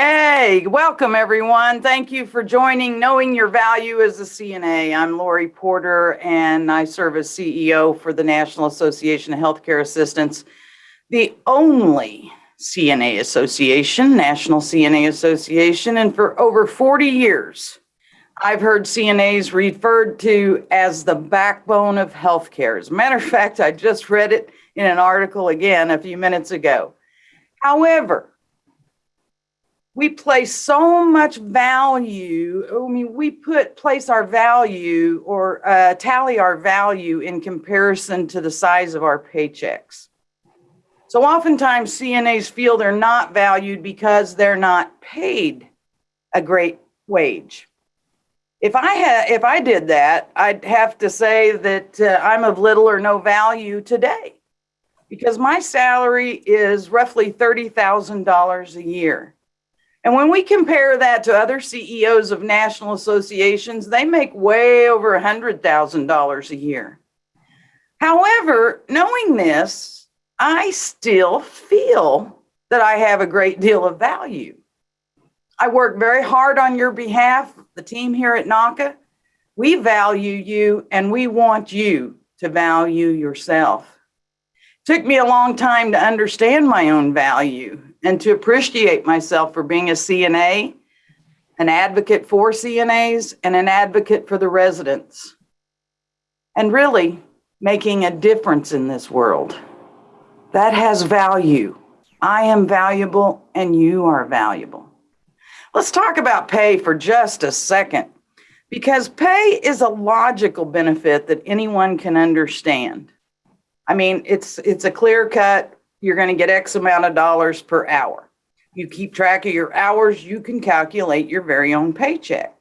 Hey, welcome everyone. Thank you for joining Knowing Your Value as a CNA. I'm Lori Porter and I serve as CEO for the National Association of Healthcare Assistants, the only CNA association, National CNA Association, and for over 40 years, I've heard CNAs referred to as the backbone of healthcare. As a matter of fact, I just read it in an article again a few minutes ago. However, we place so much value i mean we put place our value or uh, tally our value in comparison to the size of our paychecks. So oftentimes cnas feel they're not valued because they're not paid a great wage. If i had if i did that i'd have to say that uh, i'm of little or no value today because my salary is roughly $30000 a year and when we compare that to other CEOs of national associations, they make way over $100,000 a year. However, knowing this, I still feel that I have a great deal of value. I work very hard on your behalf, the team here at NAHCA. We value you and we want you to value yourself. It took me a long time to understand my own value and to appreciate myself for being a CNA, an advocate for CNAs, and an advocate for the residents, and really making a difference in this world. That has value. I am valuable and you are valuable. Let's talk about pay for just a second because pay is a logical benefit that anyone can understand. I mean, it's it's a clear cut you're going to get X amount of dollars per hour. You keep track of your hours, you can calculate your very own paycheck.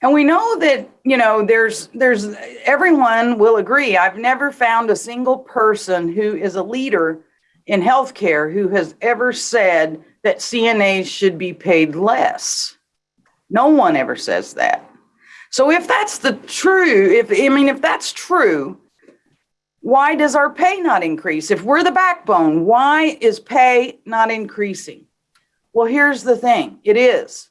And we know that, you know, there's, there's, everyone will agree. I've never found a single person who is a leader in healthcare who has ever said that CNAs should be paid less. No one ever says that. So if that's the true, if, I mean, if that's true, why does our pay not increase? If we're the backbone, why is pay not increasing? Well, here's the thing it is.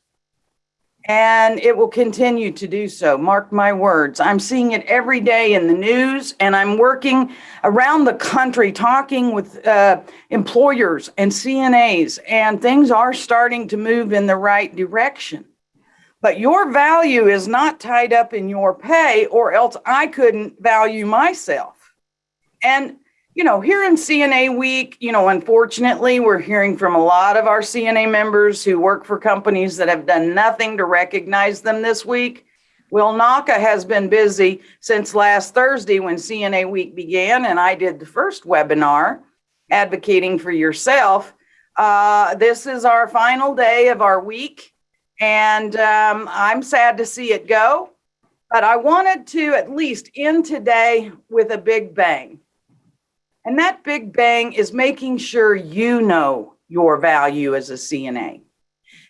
And it will continue to do so. Mark my words. I'm seeing it every day in the news, and I'm working around the country talking with uh, employers and CNAs, and things are starting to move in the right direction. But your value is not tied up in your pay, or else I couldn't value myself. And, you know, here in CNA week, you know, unfortunately, we're hearing from a lot of our CNA members who work for companies that have done nothing to recognize them this week. Well, NAHCA has been busy since last Thursday when CNA week began, and I did the first webinar advocating for yourself. Uh, this is our final day of our week, and um, I'm sad to see it go, but I wanted to at least end today with a big bang. And that big bang is making sure you know your value as a CNA.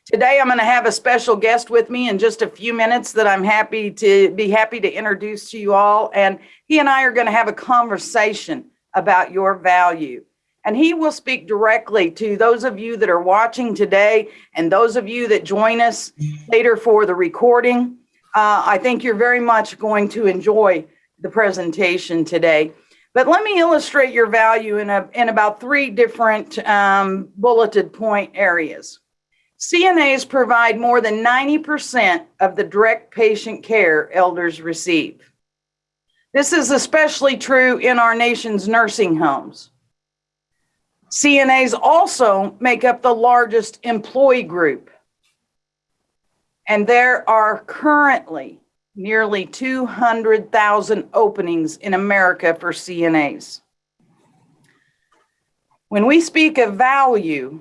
Today, I'm going to have a special guest with me in just a few minutes that I'm happy to be happy to introduce to you all. And he and I are going to have a conversation about your value. And he will speak directly to those of you that are watching today and those of you that join us later for the recording. Uh, I think you're very much going to enjoy the presentation today. But let me illustrate your value in, a, in about three different um, bulleted point areas. CNAs provide more than 90% of the direct patient care elders receive. This is especially true in our nation's nursing homes. CNAs also make up the largest employee group. And there are currently nearly 200,000 openings in America for CNAs. When we speak of value,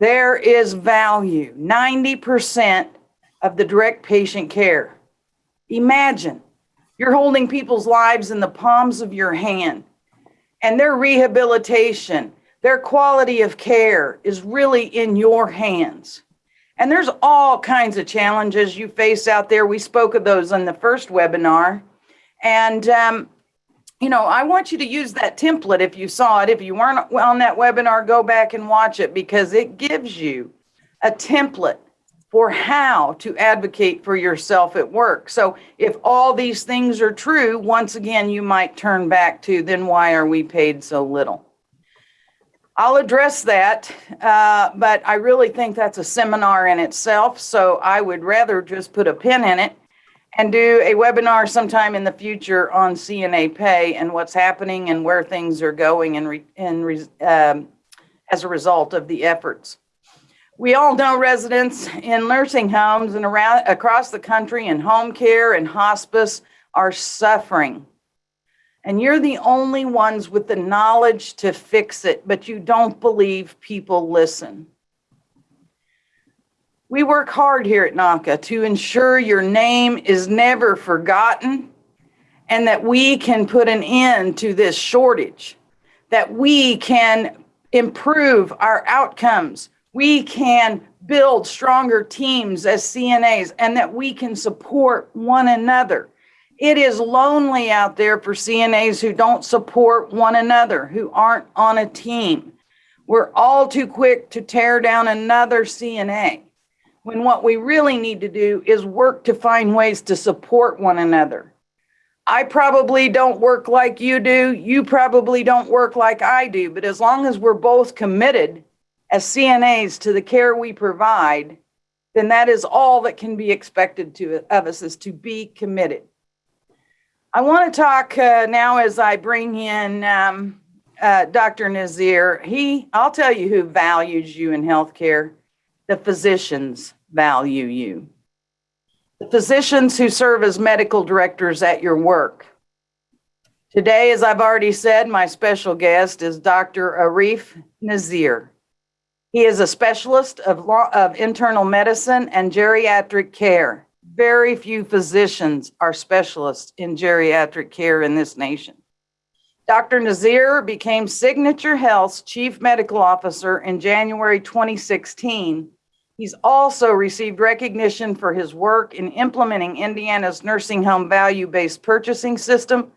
there is value, 90% of the direct patient care. Imagine you're holding people's lives in the palms of your hand and their rehabilitation, their quality of care is really in your hands. And there's all kinds of challenges you face out there. We spoke of those in the first webinar. And um, you know, I want you to use that template if you saw it. If you weren't on that webinar, go back and watch it because it gives you a template for how to advocate for yourself at work. So if all these things are true, once again, you might turn back to then why are we paid so little? I'll address that, uh, but I really think that's a seminar in itself. So I would rather just put a pin in it and do a webinar sometime in the future on CNA pay and what's happening and where things are going and, re, and re, um, as a result of the efforts. We all know residents in nursing homes and around across the country in home care and hospice are suffering. And you're the only ones with the knowledge to fix it, but you don't believe people listen. We work hard here at NAHCA to ensure your name is never forgotten and that we can put an end to this shortage, that we can improve our outcomes, we can build stronger teams as CNAs, and that we can support one another. It is lonely out there for CNAs who don't support one another, who aren't on a team. We're all too quick to tear down another CNA when what we really need to do is work to find ways to support one another. I probably don't work like you do. You probably don't work like I do. But as long as we're both committed as CNAs to the care we provide, then that is all that can be expected to, of us is to be committed. I want to talk uh, now as I bring in um, uh, Dr. Nazir. He, I'll tell you who values you in healthcare, the physicians value you. The physicians who serve as medical directors at your work. Today, as I've already said, my special guest is Dr. Arif Nazir. He is a specialist of, law, of internal medicine and geriatric care. Very few physicians are specialists in geriatric care in this nation. Dr. Nazir became Signature Health's chief medical officer in January 2016 He's also received recognition for his work in implementing Indiana's nursing home value based purchasing system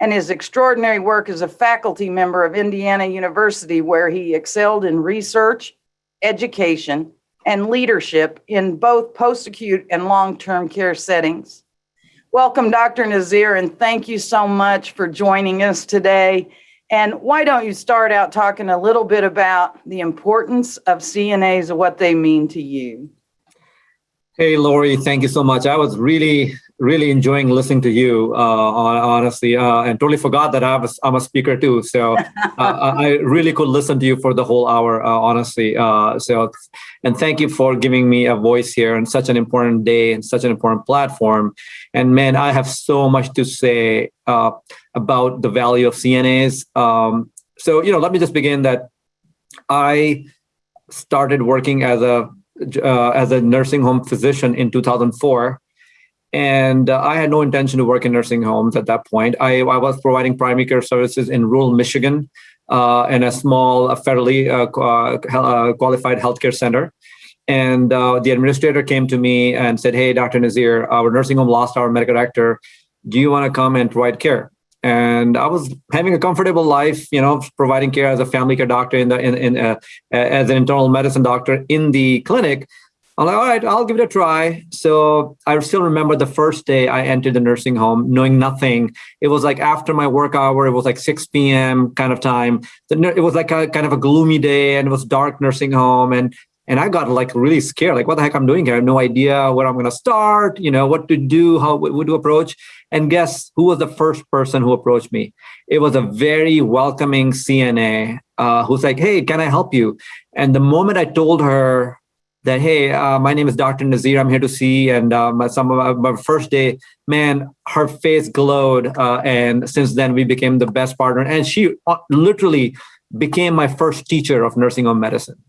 and his extraordinary work as a faculty member of Indiana University, where he excelled in research, education, and leadership in both post acute and long term care settings. Welcome, Dr. Nazir, and thank you so much for joining us today. And why don't you start out talking a little bit about the importance of CNAs and what they mean to you? Hey, Lori, thank you so much. I was really, really enjoying listening to you, uh, honestly, uh, and totally forgot that I was, I'm a speaker too. So uh, I really could listen to you for the whole hour, uh, honestly. Uh, so, and thank you for giving me a voice here on such an important day and such an important platform. And man, I have so much to say uh, about the value of CNAs. Um, so, you know, let me just begin that I started working as a uh, as a nursing home physician in 2004. And uh, I had no intention to work in nursing homes at that point. I, I was providing primary care services in rural Michigan uh, in a small, uh, federally uh, uh, qualified healthcare center. And the administrator came to me and said, Hey, Dr. Nazir, our nursing home lost our medical director. Do you want to come and provide care? and I was having a comfortable life, you know, providing care as a family care doctor in the in, in uh, as an internal medicine doctor in the clinic. I'm like, all right, I'll give it a try. So I still remember the first day I entered the nursing home, knowing nothing. It was like after my work hour, it was like 6 p.m. kind of time. It was like a kind of a gloomy day, and it was dark nursing home, and and I got like really scared, like what the heck I'm doing here? I have no idea where I'm going to start, you know, what to do, how what to approach. And guess who was the first person who approached me? It was a very welcoming CNA uh, who's like, "Hey, can I help you?" And the moment I told her that, "Hey, uh, my name is Dr. Nazir. I'm here to see," and uh, my, some of my, my, first day, man, her face glowed, uh, and since then we became the best partner. And she uh, literally became my first teacher of nursing home medicine.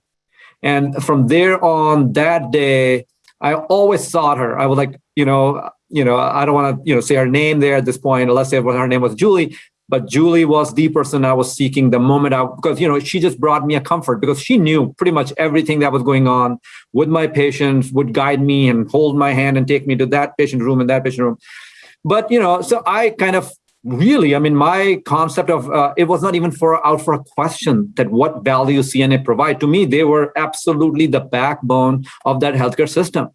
And from there on that day, I always sought her. I was like, you know, you know, I don't want to, you know, say her name there at this point, unless say what her name was Julie. But Julie was the person I was seeking the moment I, because, you know, she just brought me a comfort because she knew pretty much everything that was going on with my patients, would guide me and hold my hand and take me to that patient room and that patient room. But, you know, so I kind of really, I mean, my concept of uh, it was not even for out for a question that what value CNA provide to me. They were absolutely the backbone of that healthcare system.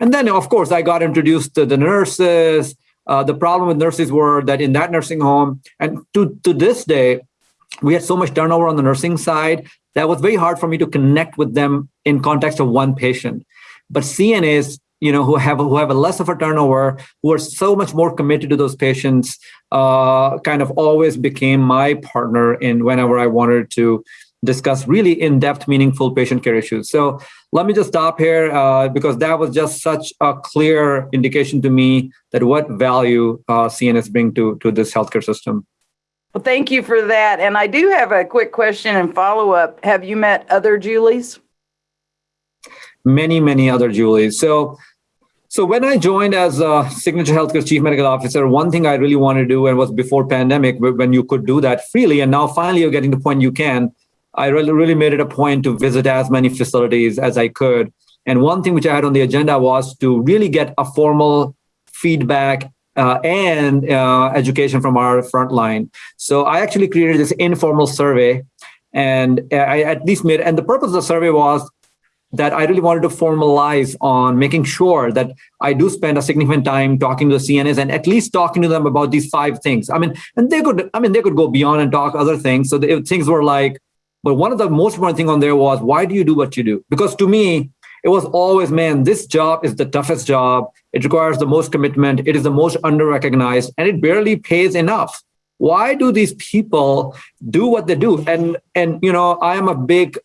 And then, of course, I got introduced to the nurses. Uh, the problem with nurses were that in that nursing home, and to to this day, we had so much turnover on the nursing side that was very hard for me to connect with them in context of one patient. But CNAs you know who have who have a less of a turnover who are so much more committed to those patients uh, kind of always became my partner in whenever i wanted to discuss really in-depth meaningful patient care issues. So let me just stop here uh, because that was just such a clear indication to me that what value uh, cns bring to to this healthcare system. Well thank you for that. And i do have a quick question and follow-up. Have you met other julies? Many many other julies. So so when I joined as a Signature Healthcare Chief Medical Officer, one thing I really wanted to do, and was before pandemic, when you could do that freely, and now finally you're getting to the point you can, I really, really made it a point to visit as many facilities as I could. And one thing which I had on the agenda was to really get a formal feedback uh, and uh, education from our frontline. So I actually created this informal survey, and I at least made. And the purpose of the survey was that I really wanted to formalize on making sure that I do spend a significant time talking to the CNAs and at least talking to them about these five things. I mean, and they could, I mean, they could go beyond and talk other things. So the, things were like, but one of the most important thing on there was, why do you do what you do? Because to me, it was always, man, this job is the toughest job. It requires the most commitment. It is the most under-recognized, and it barely pays enough. Why do these people do what they do? And and you know, I am a big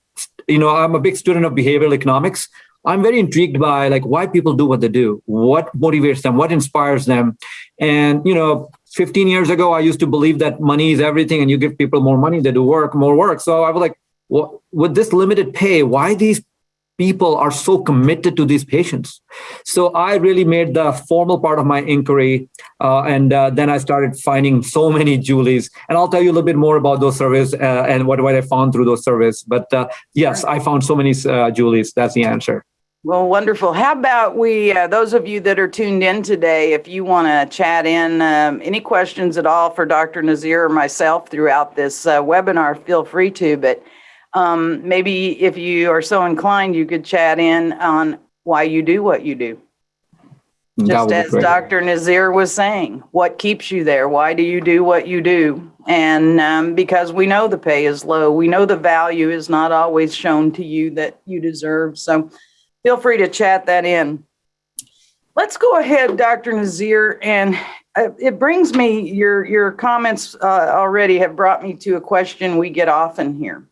you know, I'm a big student of behavioral economics. I'm very intrigued by like why people do what they do, what motivates them, what inspires them. And, you know, 15 years ago, I used to believe that money is everything and you give people more money, they do work, more work. So I was like, with this limited pay, why these people are so committed to these patients. So I really made the formal part of my inquiry. Uh, and uh, then I started finding so many Julies. And I'll tell you a little bit more about those surveys uh, and what, what I found through those surveys. But uh, yes, I found so many uh, Julies. That's the answer. Well, wonderful. How about we, uh, those of you that are tuned in today, if you want to chat in um, any questions at all for Dr. Nazir or myself throughout this webinar, feel free to. But um, maybe if you are so inclined, you could chat in on why you do what you do. Just as Dr. Nazir was saying, what keeps you there? Why do you do what you do? And um, because we know the pay is low, we know the value is not always shown to you that you deserve. So feel free to chat that in. Let's go ahead, Dr. Nazir, and uh, it brings me, your, your comments uh, already have brought me to a question we get often here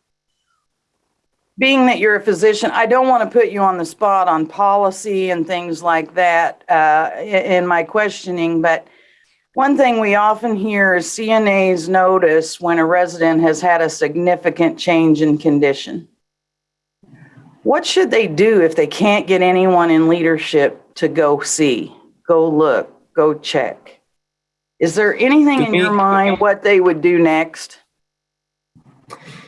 being that you're a physician, I don't want to put you on the spot on policy and things like that uh, in my questioning, but one thing we often hear is CNAs notice when a resident has had a significant change in condition. What should they do if they can't get anyone in leadership to go see, go look, go check? Is there anything in your mind what they would do next?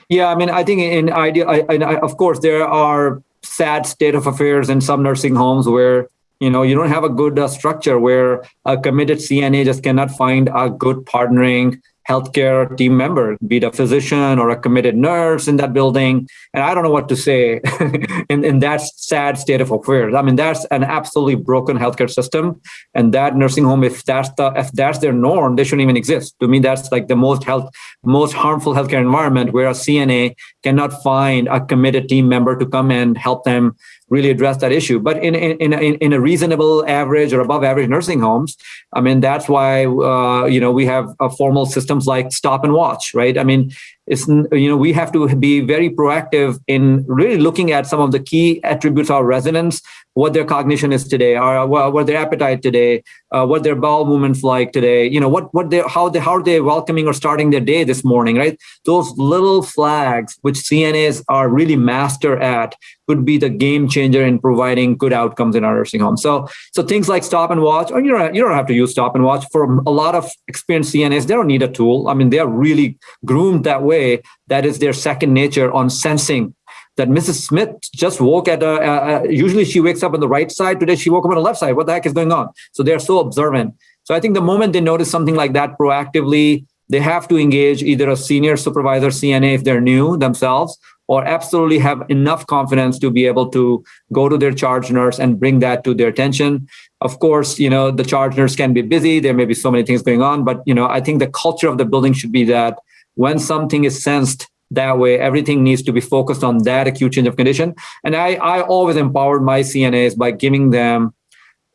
Yeah, I mean, I think in idea, I, I, of course, there are sad state of affairs in some nursing homes where you know you don't have a good uh, structure where a committed CNA just cannot find a good partnering healthcare team member, be it a physician or a committed nurse in that building. And I don't know what to say in, in that sad state of affairs. I mean, that's an absolutely broken healthcare system. And that nursing home, if that's the if that's their norm, they shouldn't even exist. To me, that's like the most health, most harmful healthcare environment where a CNA cannot find a committed team member to come and help them really address that issue. But in in in, in a reasonable average or above average nursing homes, I mean that's why uh, you know we have a formal systems like stop and watch, right? I mean it's you know we have to be very proactive in really looking at some of the key attributes of our residents what their cognition is today or what their appetite today uh, what their bowel movements like today you know what what they how they how are they welcoming or starting their day this morning right? Those little flags which cnas are really master at could be the game changer in providing good outcomes in our nursing home. So so things like stop and watch or you don't you don't have to use stop and watch. For a lot of experienced cnas they don't need a tool. I mean they are really groomed that way way that is their second nature on sensing that Mrs. Smith just woke at a, uh, usually she wakes up on the right side. Today she woke up on the left side. What the heck is going on? So they're so observant. So I think the moment they notice something like that proactively, they have to engage either a senior supervisor CNA if they're new themselves, or absolutely have enough confidence to be able to go to their charge nurse and bring that to their attention. Of course, you know, the charge nurse can be busy. There may be so many things going on, but you know, I think the culture of the building should be that when something is sensed that way, everything needs to be focused on that acute change of condition. And I, I always empowered my CNAs by giving them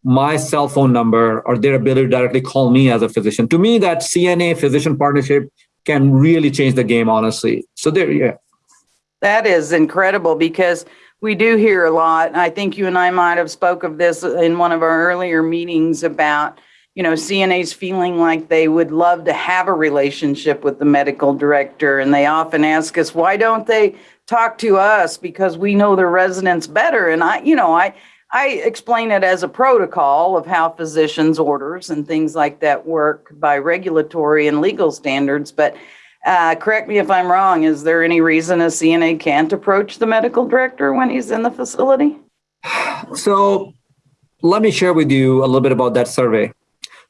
my cell phone number or their ability to directly call me as a physician. To me, that CNA physician partnership can really change the game, honestly. So there, yeah. That is incredible because we do hear a lot. I think you and I might have spoke of this in one of our earlier meetings about, you know, CNAs feeling like they would love to have a relationship with the medical director. And they often ask us, why don't they talk to us? Because we know their residents better. And I, you know, I, I explain it as a protocol of how physicians' orders and things like that work by regulatory and legal standards. But uh, correct me if I'm wrong, is there any reason a CNA can't approach the medical director when he's in the facility? So let me share with you a little bit about that survey.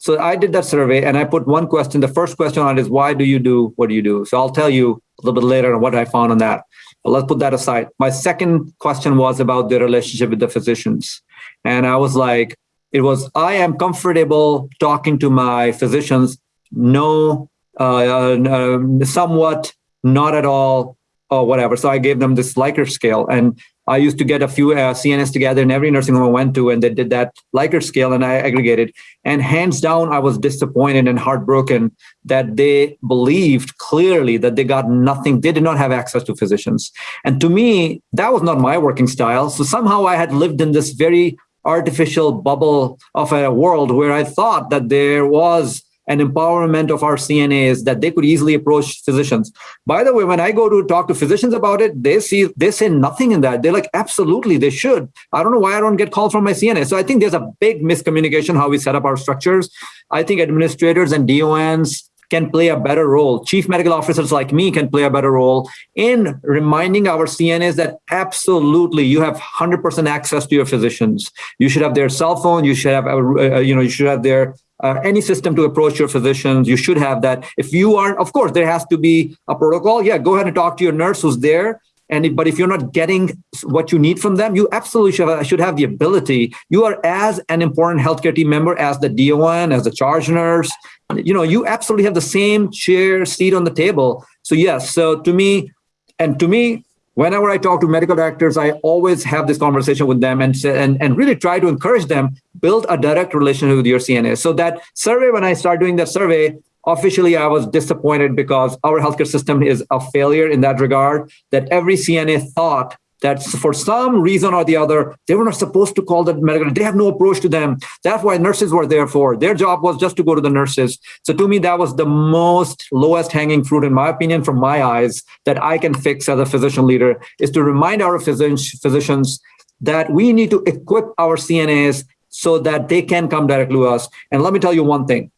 So I did that survey and I put one question. The first question on it is why do you do what do you do? So I'll tell you a little bit later on what I found on that. But let's put that aside. My second question was about the relationship with the physicians. And I was like, it was, I am comfortable talking to my physicians, no, uh, uh, somewhat, not at all, or whatever. So I gave them this Likert scale. And I used to get a few uh, CNS together in every nursing home I went to, and they did that Likert scale, and I aggregated. And hands down, I was disappointed and heartbroken that they believed clearly that they got nothing. They did not have access to physicians. And to me, that was not my working style. So somehow I had lived in this very artificial bubble of a world where I thought that there was and empowerment of our CNAs that they could easily approach physicians. By the way, when I go to talk to physicians about it, they see they say nothing in that. They're like, absolutely, they should. I don't know why I don't get calls from my CNA. So I think there's a big miscommunication how we set up our structures. I think administrators and DONs can play a better role. Chief medical officers like me can play a better role in reminding our CNAs that absolutely you have 100% access to your physicians. You should have their cell phone. You should have, uh, you know, you should have their uh, any system to approach your physicians. You should have that. If you aren't, of course, there has to be a protocol. Yeah, go ahead and talk to your nurse who's there. And if, but if you're not getting what you need from them, you absolutely should have, should have the ability. You are as an important healthcare team member as the DON, as the charge nurse. You know, you absolutely have the same chair seat on the table. So yes, so to me, and to me, whenever I talk to medical directors, I always have this conversation with them and, and, and really try to encourage them, build a direct relationship with your CNA. So that survey, when I start doing that survey, officially I was disappointed because our healthcare system is a failure in that regard, that every CNA thought that for some reason or the other, they were not supposed to call the medical. They have no approach to them. That's why nurses were there for. Their job was just to go to the nurses. So to me, that was the most lowest hanging fruit, in my opinion, from my eyes, that I can fix as a physician leader, is to remind our physicians that we need to equip our CNAs so that they can come directly to us. And let me tell you one thing,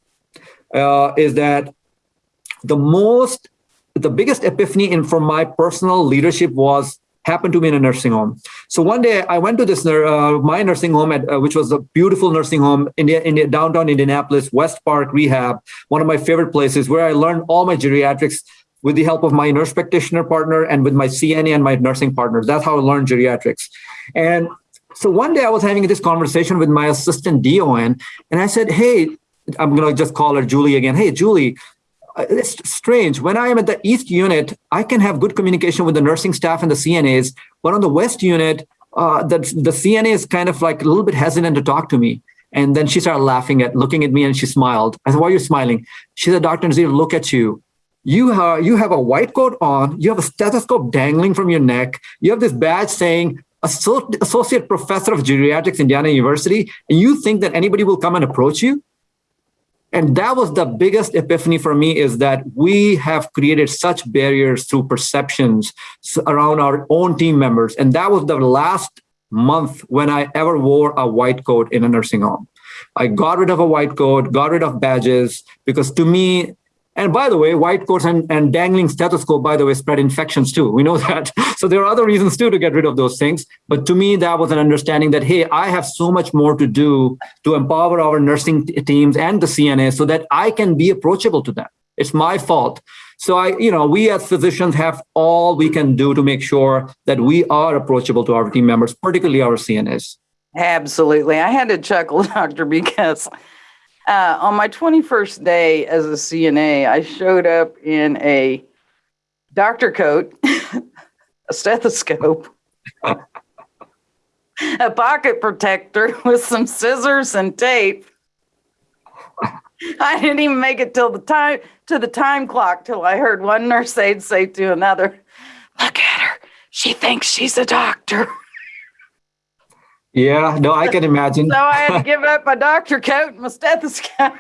uh, is that the most, the biggest epiphany in from my personal leadership was happened to be in a nursing home. So one day I went to this uh, my nursing home, at, uh, which was a beautiful nursing home in, in downtown Indianapolis, West Park Rehab, one of my favorite places where I learned all my geriatrics with the help of my nurse practitioner partner and with my CNA and my nursing partners. That's how I learned geriatrics. And so one day I was having this conversation with my assistant DON, and I said, "Hey, I'm going to just call her Julie again. Hey, Julie, it's strange. When I am at the East unit, I can have good communication with the nursing staff and the CNAs, but on the West unit, uh, the, the CNA is kind of like a little bit hesitant to talk to me. And then she started laughing at, looking at me and she smiled. I said, why are you smiling? She said, Dr. Nazir, look at you. You have, you have a white coat on, you have a stethoscope dangling from your neck, you have this badge saying associate professor of geriatrics, Indiana University, and you think that anybody will come and approach you? And that was the biggest epiphany for me is that we have created such barriers through perceptions around our own team members. And that was the last month when I ever wore a white coat in a nursing home. I got rid of a white coat, got rid of badges, because to me, And by the way, white coats and, and dangling stethoscope, by the way, spread infections too. We know that. So there are other reasons too to get rid of those things. But to me, that was an understanding that, hey, I have so much more to do to empower our nursing teams and the CNA so that I can be approachable to them. It's my fault. So I, you know, we as physicians have all we can do to make sure that we are approachable to our team members, particularly our CNAs. Absolutely. I had to chuckle, doctor, because uh, on my 21st day as a CNA, I showed up in a doctor coat, a stethoscope, a pocket protector with some scissors and tape. I didn't even make it till the time to the time clock till I heard one nurse aide say to another, "Look at her. She thinks she's a doctor." Yeah, no, I can imagine. so I had to give up my doctor coat and my stethoscope.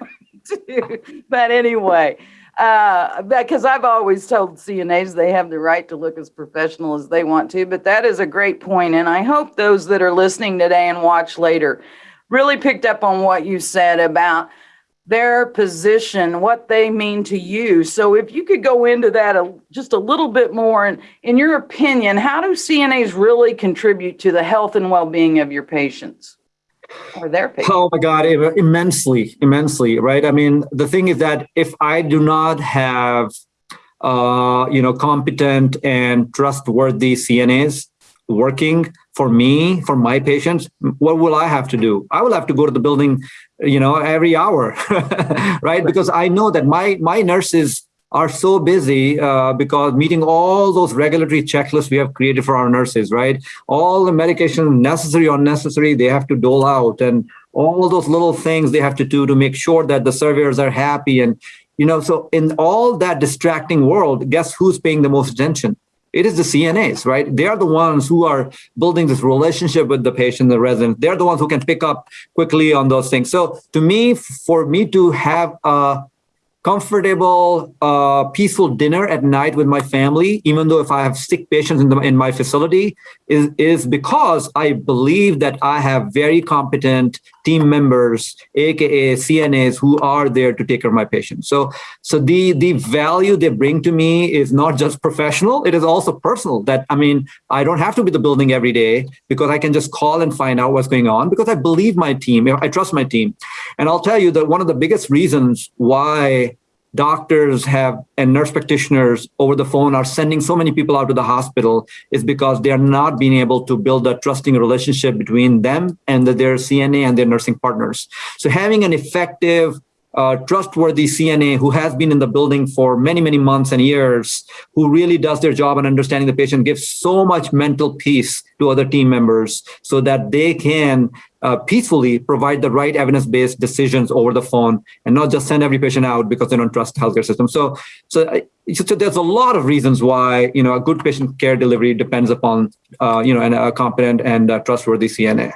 too. but anyway, uh, because I've always told CNAs they have the right to look as professional as they want to. But that is a great point, and I hope those that are listening today and watch later really picked up on what you said about their position, what they mean to you. So if you could go into that a, just a little bit more, and in your opinion, how do CNAs really contribute to the health and well-being of your patients or their patients? Oh my God, immensely, immensely, right? I mean, the thing is that if I do not have, uh, you know, competent and trustworthy CNAs working for me, for my patients, what will I have to do? I will have to go to the building you know every hour right? Because i know that my my nurses are so busy uh, because meeting all those regulatory checklists we have created for our nurses right? All the medication necessary or unnecessary they have to dole out and all those little things they have to do to make sure that the surveyors are happy and you know so in all that distracting world guess who's paying the most attention it is the CNAs, right? They are the ones who are building this relationship with the patient, the resident. They're the ones who can pick up quickly on those things. So to me, for me to have a comfortable, uh, peaceful dinner at night with my family, even though if I have sick patients in, the, in my facility, is, is because I believe that I have very competent team members, aka CNAs, who are there to take care of my patients. So, so the the value they bring to me is not just professional; it is also personal. That I mean, I don't have to be the building every day because I can just call and find out what's going on because I believe my team, I trust my team, and I'll tell you that one of the biggest reasons why doctors have and nurse practitioners over the phone are sending so many people out to the hospital is because they are not being able to build a trusting relationship between them and their CNA and their nursing partners. So having an effective uh, trustworthy CNA who has been in the building for many, many months and years, who really does their job and understanding the patient, gives so much mental peace to other team members so that they can uh, peacefully provide the right evidence-based decisions over the phone and not just send every patient out because they don't trust the healthcare system. So, so, so there's a lot of reasons why you know a good patient care delivery depends upon uh, you know an, a competent and uh, trustworthy CNA.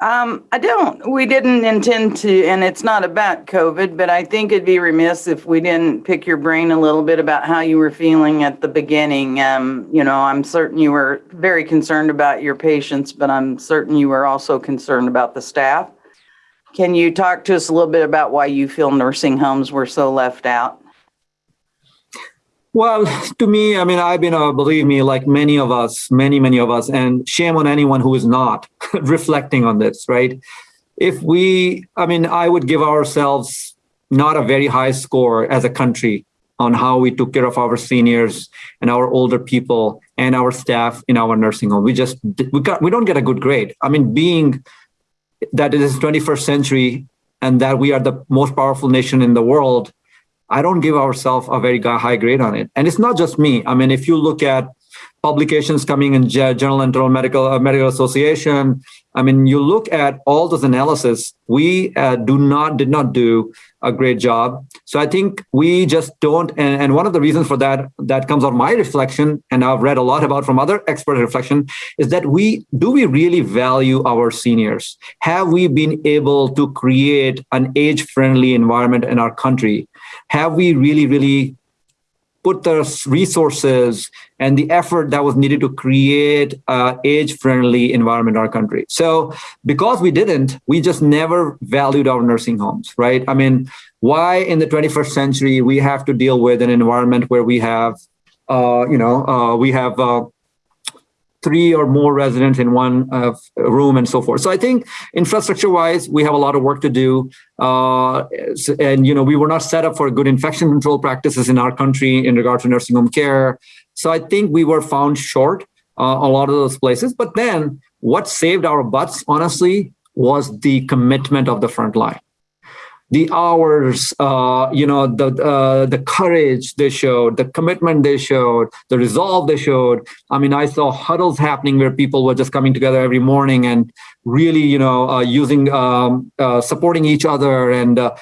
Um, I don't, we didn't intend to, and it's not about COVID, but I think it'd be remiss if we didn't pick your brain a little bit about how you were feeling at the beginning. Um, you know, I'm certain you were very concerned about your patients, but I'm certain you were also concerned about the staff. Can you talk to us a little bit about why you feel nursing homes were so left out? Well, to me, I mean, I've been, uh, believe me, like many of us, many, many of us, and shame on anyone who is not reflecting on this, right? If we, I mean, I would give ourselves not a very high score as a country on how we took care of our seniors and our older people and our staff in our nursing home. We just we got we don't get a good grade. I mean, being that it is 21st century and that we are the most powerful nation in the world, I don't give ourselves a very high grade on it. And it's not just me. I mean, if you look at publications coming in Journal Internal Medical uh, Medical Association, I mean, you look at all those analysis, we uh, do not did not do a great job. So I think we just don't. And, and one of the reasons for that that comes on my reflection, and I've read a lot about from other expert reflection, is that we do we really value our seniors? Have we been able to create an age friendly environment in our country? Have we really really put the resources and the effort that was needed to create a age-friendly environment in our country. So because we didn't, we just never valued our nursing homes, right? I mean, why in the 21st century we have to deal with an environment where we have, uh, you know, uh, we have uh, three or more residents in one uh, room and so forth. So I think infrastructure wise, we have a lot of work to do. Uh, and, you know, we were not set up for good infection control practices in our country in regard to nursing home care. So I think we were found short uh, a lot of those places. But then what saved our butts, honestly, was the commitment of the front line the hours, uh, you know, the uh, the courage they showed, the commitment they showed, the resolve they showed. I mean, I saw huddles happening where people were just coming together every morning and really, you know, uh, using um, uh, supporting each other, and uh,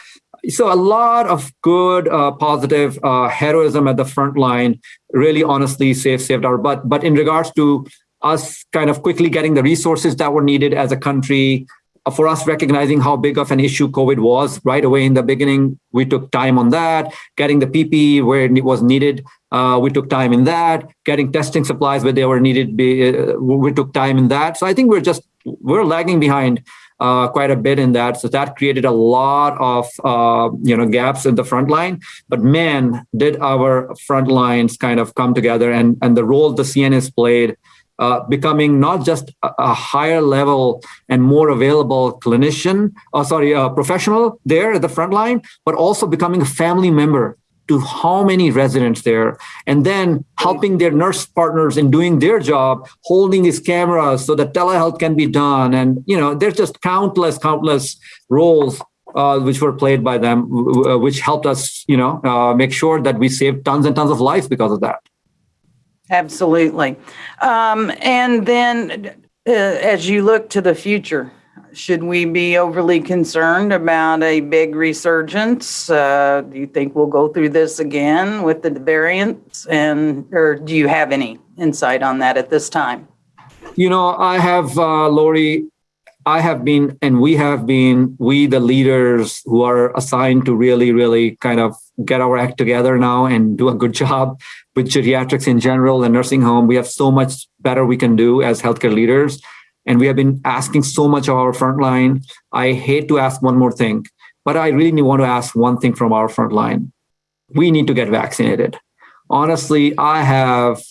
so a lot of good, uh, positive heroism at the front line. Really, honestly, saved saved our butt. But in regards to us kind of quickly getting the resources that were needed as a country for us recognizing how big of an issue COVID was right away in the beginning, we took time on that, getting the PPE where it was needed. Uh, we took time in that, getting testing supplies where they were needed. Be, uh, we took time in that. So I think we're just, we're lagging behind uh, quite a bit in that. So that created a lot of, uh, you know, gaps in the front line. But man, did our front lines kind of come together and, and the role the CNAs played uh, becoming not just a, a, higher level and more available clinician, or uh, sorry, a professional there at the front line, but also becoming a family member to how many residents there, and then helping their nurse partners in doing their job, holding these cameras so that telehealth can be done. And, you know, there's just countless, countless roles uh, which were played by them, uh, which helped us, you know, uh, make sure that we saved tons and tons of lives because of that. Absolutely. Um, and then uh, as you look to the future, should we be overly concerned about a big resurgence? Uh, do you think we'll go through this again with the variants? And or do you have any insight on that at this time? You know, I have, uh, Lori, I have been, and we have been, we the leaders who are assigned to really, really kind of get our act together now and do a good job with geriatrics in general and nursing home. We have so much better we can do as healthcare leaders. And we have been asking so much of our frontline. I hate to ask one more thing, but I really want to ask one thing from our frontline. We need to get vaccinated. Honestly, I have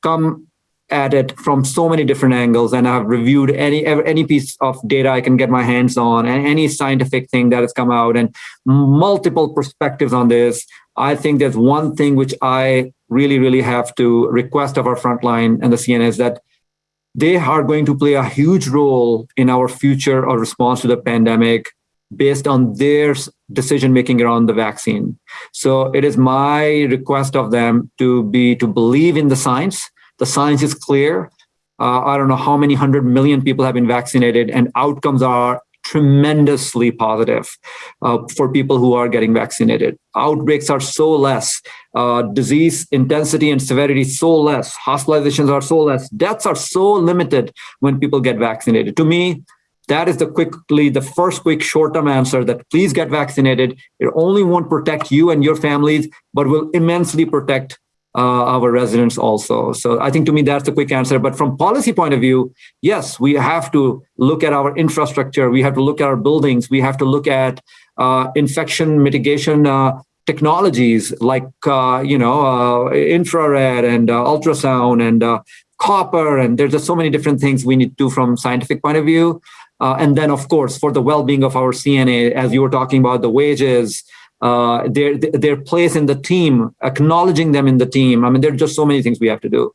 come at it from so many different angles and I've reviewed any any piece of data I can get my hands on and any scientific thing that has come out and multiple perspectives on this. I think there's one thing which I really, really have to request of our frontline and the CNAs that they are going to play a huge role in our future or response to the pandemic based on their decision making around the vaccine. So it is my request of them to be to believe in the science the science is clear. Uh, I don't know how many hundred million people have been vaccinated, and outcomes are tremendously positive uh, for people who are getting vaccinated. Outbreaks are so less, uh, disease intensity and severity so less, hospitalizations are so less, deaths are so limited when people get vaccinated. To me, that is the quickly the first quick short-term answer that please get vaccinated. It only won't protect you and your families, but will immensely protect our residents also. So I think to me, that's the quick answer. But from policy point of view, yes, we have to look at our infrastructure. We have to look at our buildings. We have to look at uh, infection mitigation uh, technologies like, uh, you know, uh, infrared and uh, ultrasound and copper. And there's just so many different things we need to do from scientific point of view. Uh, and then, of course, for the well-being of our CNA, as you were talking about the wages, uh, their their place in the team, acknowledging them in the team. I mean, there are just so many things we have to do.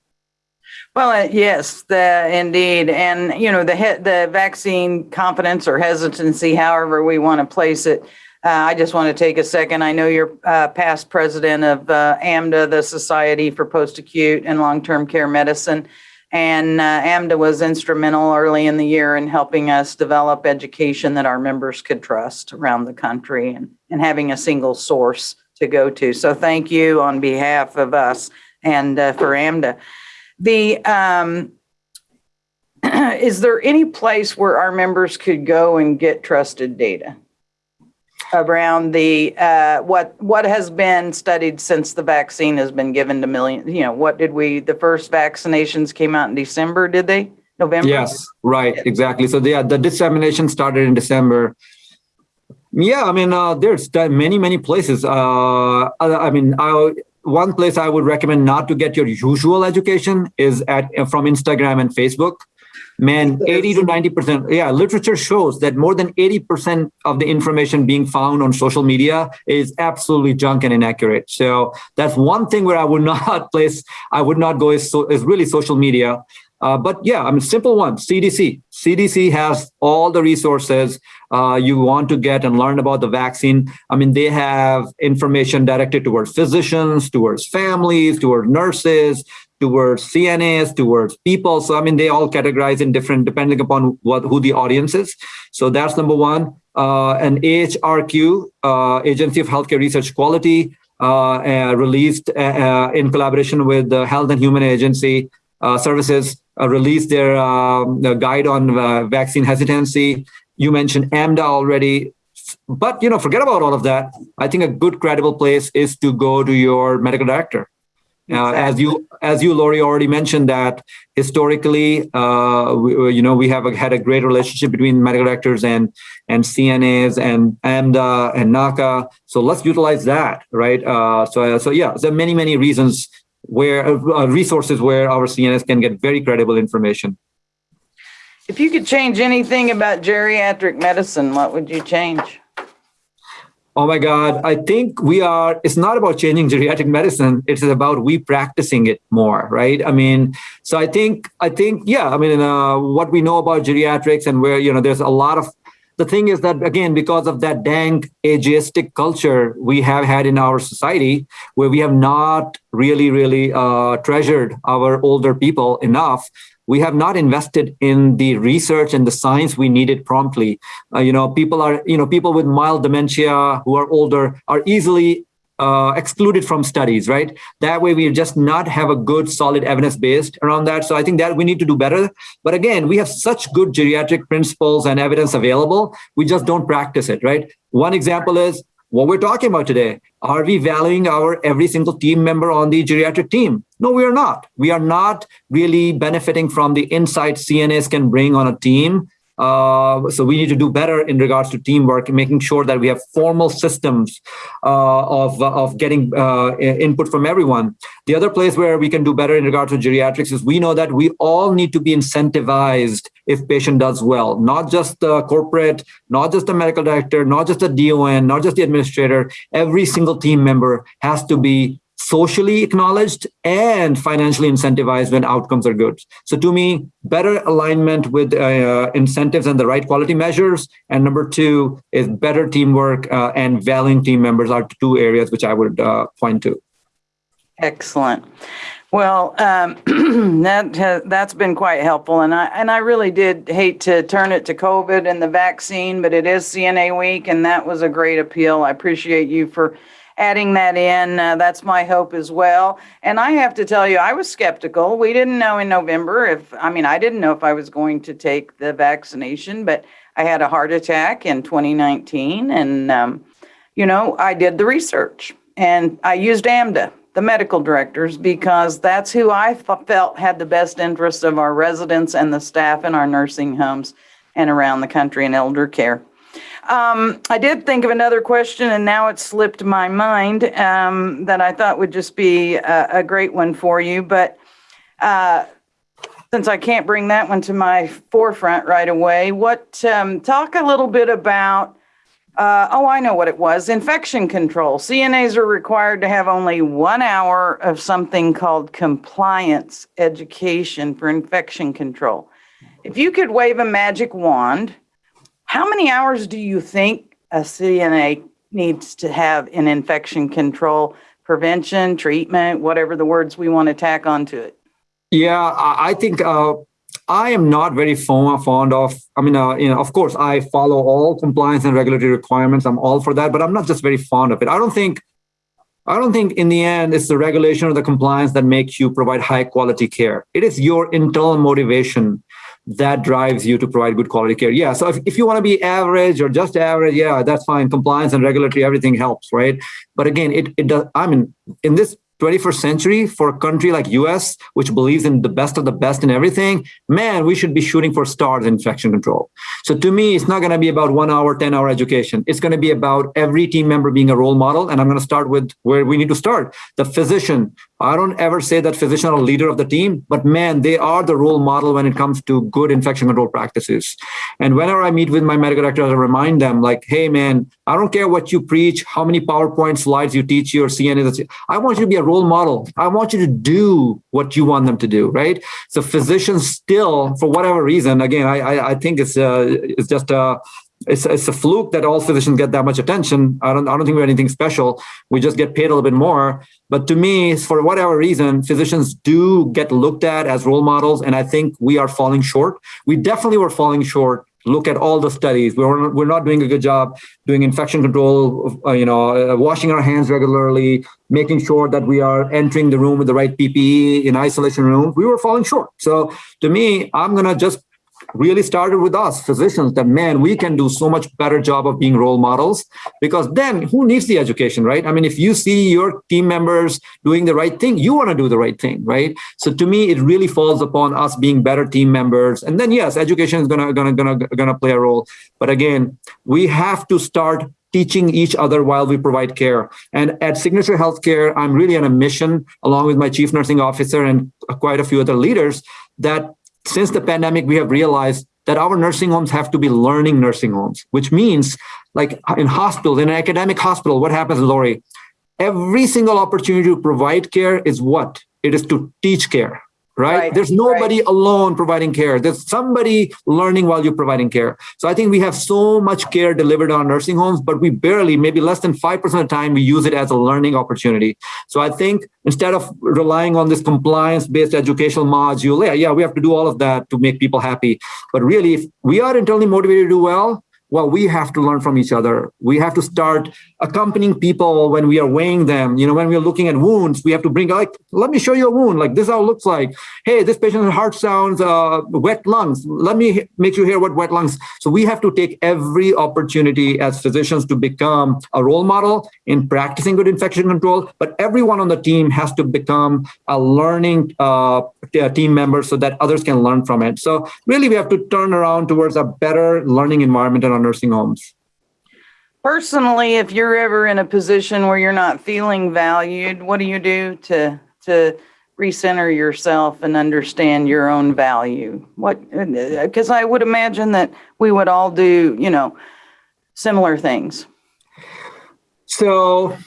Well, uh, yes, the, indeed, and you know the the vaccine confidence or hesitancy, however we want to place it. Uh, I just want to take a second. I know you're uh, past president of uh, AMDA, the Society for Post Acute and Long Term Care Medicine. And uh, AMDA was instrumental early in the year in helping us develop education that our members could trust around the country and, and having a single source to go to. So thank you on behalf of us and uh, for AMDA. The um, is there any place where our members could go and get trusted data? around the uh, what what has been studied since the vaccine has been given to millions. You know, what did we? The first vaccinations came out in December, did they? November. Yes, right, exactly. So yeah, the dissemination started in December. Yeah, I mean, uh, there's many many places. Uh, I mean, I, one place I would recommend not to get your usual education is at from Instagram and Facebook. Man 80 to 90 percent yeah literature shows that more than 80 percent of the information being found on social media is absolutely junk and inaccurate. So that's one thing where i would not place i would not go is, so, is really social media uh, but yeah, I mean, simple one, CDC. CDC has all the resources uh, you want to get and learn about the vaccine. I mean, they have information directed towards physicians, towards families, towards nurses, towards CNAs, towards people. So I mean, they all categorize in different depending upon what who the audience is. So that's number one. Uh, and AHRQ, uh, Agency of Healthcare Research Quality, uh, uh released uh, uh, in collaboration with the Health and Human Agency Services, released their um, guide on vaccine hesitancy. You mentioned AMDA already. But you know forget about all of that. I think a good credible place is to go to your medical director. Uh, as you as you Lori already mentioned that historically uh, we, you know we have a, had a great relationship between medical directors and and CNAs and AMDA and NAHCA. so let's utilize that right? Uh, so so yeah there are many many reasons where uh, resources where our CNAs can get very credible information if you could change anything about geriatric medicine what would you change Oh my God. I think we are, it's not about changing geriatric medicine. It's about we practicing it more, right? I mean, so I think, I think, yeah, I mean, uh, what we know about geriatrics and where, you know, there's a lot of, the thing is that, again, because of that dank ageistic culture we have had in our society, where we have not really, really uh, treasured our older people enough, we have not invested in the research and the science we needed promptly. Uh, you know, people are, you know, people with mild dementia who are older are easily uh, excluded from studies, right? That way we just not have a good solid evidence based around that. So I think that we need to do better. But again, we have such good geriatric principles and evidence available. We just don't practice it, right? One example is what we're talking about today. Are we valuing our every single team member on the geriatric team? No, we are not. We are not really benefiting from the insight CNAs can bring on a team uh, so we need to do better in regards to teamwork, making sure that we have formal systems uh, of, of getting uh, input from everyone. The other place where we can do better in regards to geriatrics is we know that we all need to be incentivized if patient does well, not just the corporate, not just the medical director, not just the DON, not just the administrator. Every single team member has to be socially acknowledged and financially incentivized when outcomes are good. So to me, better alignment with uh, incentives and the right quality measures. And number two is better teamwork uh, and valuing team members are two areas which I would uh, point to. Excellent. Well, um, that has, that's been quite helpful, and I and I really did hate to turn it to COVID and the vaccine, but it is CNA week, and that was a great appeal. I appreciate you for adding that in. Uh, that's my hope as well. And I have to tell you, I was skeptical. We didn't know in November if, I mean, I didn't know if I was going to take the vaccination, but I had a heart attack in 2019. And, um, you know, I did the research and I used AMDA, the medical directors, because that's who I felt had the best interest of our residents and the staff in our nursing homes and around the country in elder care. Um, I did think of another question, and now it slipped my mind um, that I thought would just be a, a great one for you. But uh, since I can't bring that one to my forefront right away, what um, talk a little bit about? Uh, oh, I know what it was. Infection control. CNAs are required to have only one hour of something called compliance education for infection control. If you could wave a magic wand how many hours do you think a CNA needs to have in infection control, prevention, treatment, whatever the words we want to tack onto it? Yeah, I think uh, I am not very fond of. I mean, uh, you know, of course, I follow all compliance and regulatory requirements. I'm all for that, but I'm not just very fond of it. I don't think. I don't think in the end it's the regulation or the compliance that makes you provide high quality care. It is your internal motivation that drives you to provide good quality care. Yeah. So if, if you want to be average or just average, yeah, that's fine. Compliance and regulatory, everything helps, right? But again, it, it does, I mean, in this 21st century for a country like us which believes in the best of the best in everything man we should be shooting for stars in infection control so to me it's not going to be about one hour 10 hour education it's going to be about every team member being a role model and i'm going to start with where we need to start the physician I don't ever say that physician are leader of the team, but man, they are the role model when it comes to good infection control practices. And whenever I meet with my medical directors, I remind them like, hey man, I don't care what you preach, how many PowerPoint slides you teach your CNA. I want you to be a role model. I want you to do what you want them to do, right? So physicians still, for whatever reason, again, I I, I think it's uh, it's just a it's, it's a fluke that all physicians get that much attention. I don't, I don't think we're anything special. We just get paid a little bit more. But to me, for whatever reason, physicians do get looked at as role models. And I think we are falling short. We definitely were falling short. Look at all the studies. We're, we're not doing a good job doing infection control, uh, you know, uh, washing our hands regularly, making sure that we are entering the room with the right PPE in isolation room. We were falling short. So to me, I'm going to just really started with us physicians that man we can do so much better job of being role models. Because then who needs the education right? I mean if you see your team members doing the right thing you want to do the right thing right? So to me it really falls upon us being better team members. And then yes education is gonna gonna gonna gonna play a role. But again we have to start teaching each other while we provide care. And at Signature Healthcare, I'm really on a mission, along with my chief nursing officer and quite a few other leaders, that since the pandemic, we have realized that our nursing homes have to be learning nursing homes, which means like in hospitals, in an academic hospital, what happens, Lori? Every single opportunity to provide care is what? It is to teach care right? right There's nobody right. alone providing care. There's somebody learning while you're providing care. So I think we have so much care delivered on nursing homes, but we barely, maybe less than 5% of the time, we use it as a learning opportunity. So I think instead of relying on this compliance-based educational module, yeah, yeah, we have to do all of that to make people happy. But really, if we are internally motivated to do well, well, we have to learn from each other. We have to start accompanying people when we are weighing them. You know, when we're looking at wounds, we have to bring like, let me show you a wound. Like this how it looks like. Hey, this patient's heart sounds uh, wet lungs. Let me make you hear what wet lungs. So we have to take every opportunity as physicians to become a role model in practicing good infection control. But everyone on the team has to become a learning uh, team member so that others can learn from it. So really, we have to turn around towards a better learning environment our nursing homes. Personally, if you're ever in a position where you're not feeling valued, what do you do to to recenter yourself and understand your own value? What uh, because I would imagine that we would all do, you know, similar things. So